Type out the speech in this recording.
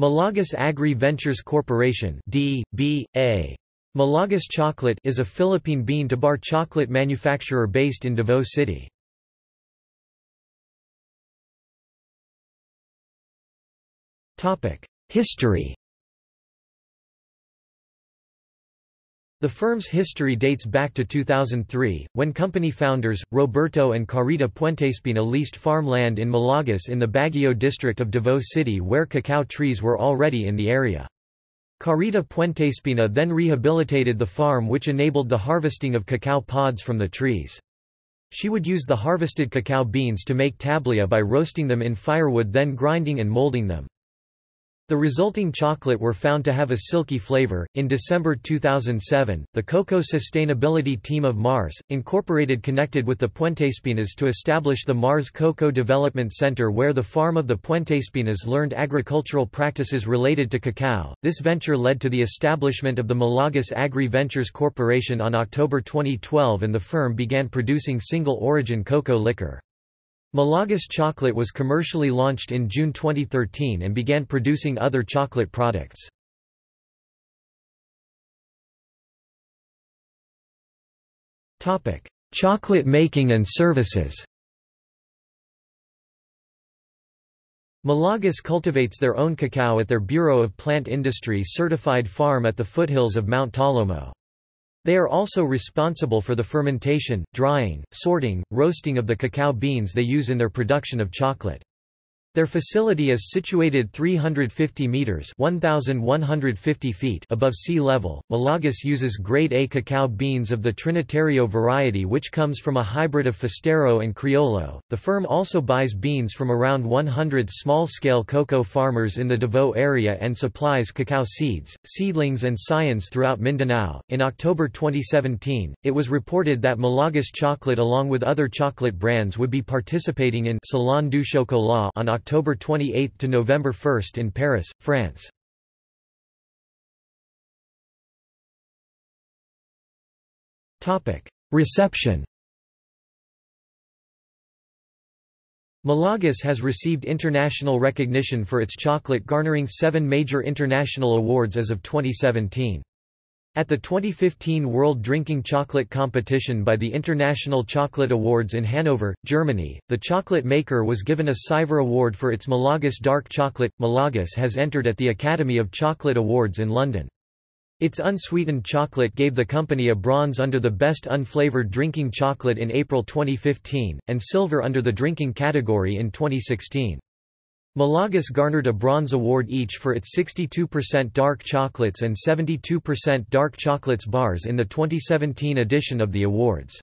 Malagos Agri Ventures Corporation D.B.A. Malagos Chocolate is a Philippine bean-to-bar chocolate manufacturer based in Davao City. History The firm's history dates back to 2003, when company founders, Roberto and Charita Puentespina leased farmland in Malagos in the Baguio district of Davao City where cacao trees were already in the area. Charita Puentespina then rehabilitated the farm which enabled the harvesting of cacao pods from the trees. She would use the harvested cacao beans to make tablea by roasting them in firewood then grinding and molding them. The resulting chocolate were found to have a silky flavor. In December 2007, the Cocoa Sustainability Team of Mars, Incorporated connected with the Puentespinas to establish the Mars Cocoa Development Center where the farm of the Puentespinas learned agricultural practices related to cacao. This venture led to the establishment of the Malagos Agri Ventures Corporation on October 2012 and the firm began producing single-origin cocoa liquor. Malagos Chocolate was commercially launched in June 2013 and began producing other chocolate products. chocolate making and services Malagos cultivates their own cacao at their Bureau of Plant Industry certified farm at the foothills of Mount Talomo. They are also responsible for the fermentation, drying, sorting, roasting of the cacao beans they use in their production of chocolate. Their facility is situated 350 meters (1150 feet) above sea level. Malagos uses grade A cacao beans of the Trinitario variety which comes from a hybrid of Forastero and Criollo. The firm also buys beans from around 100 small-scale cocoa farmers in the Davao area and supplies cacao seeds, seedlings and scions throughout Mindanao. In October 2017, it was reported that Malagos Chocolate along with other chocolate brands would be participating in Salon du Chocolat on October October 28 to November 1 in Paris, France. Reception. Malagos has received international recognition for its chocolate garnering seven major international awards as of 2017. At the 2015 World Drinking Chocolate Competition by the International Chocolate Awards in Hanover, Germany, the chocolate maker was given a Silver Award for its Malagos dark chocolate. Malagos has entered at the Academy of Chocolate Awards in London. Its unsweetened chocolate gave the company a bronze under the Best Unflavored Drinking Chocolate in April 2015, and silver under the drinking category in 2016. Malagos garnered a bronze award each for its 62% dark chocolates and 72% dark chocolates bars in the 2017 edition of the awards.